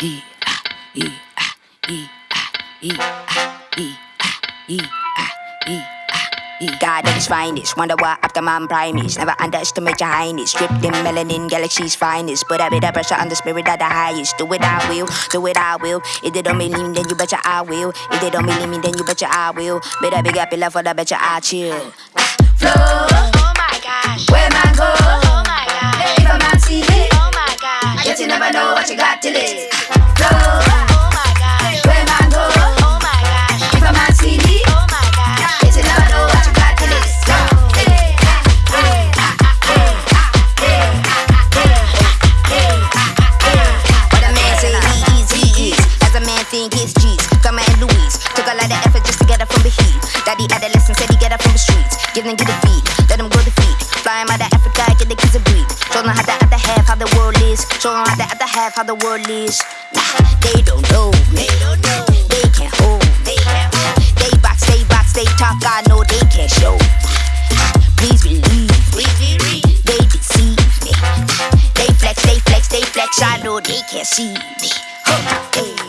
E ah E ah E ah E ah E ah E ah E E God at his finest, wonder what Optimus Prime is. Never underestimate your highness. Stripped in melanin, galaxy's finest. Put a bit of pressure on the spirit of the highest. Do it, I will. Do it, I will. If they don't believe me, then you betcha I will. If they don't believe me, then you betcha I will. Better big up your love for the betcha I chill. Flow, Oh my gosh. where man go? Oh my gosh. If a man see it, Oh my gosh. yet you never know what you got till it. Adolescent said he get up from the streets. Give them, get a beat. Let them go defeat. Fly 'em out of Africa, get the kids a beat. Show them how the other half, how the world is. Show them how the other half, how the world is. Nah, they don't know me. They can't hold me. They box, they box, they talk, I know they can't show. Please believe me. They deceive me. They flex, they flex, they flex, I know they can't see me. Huh.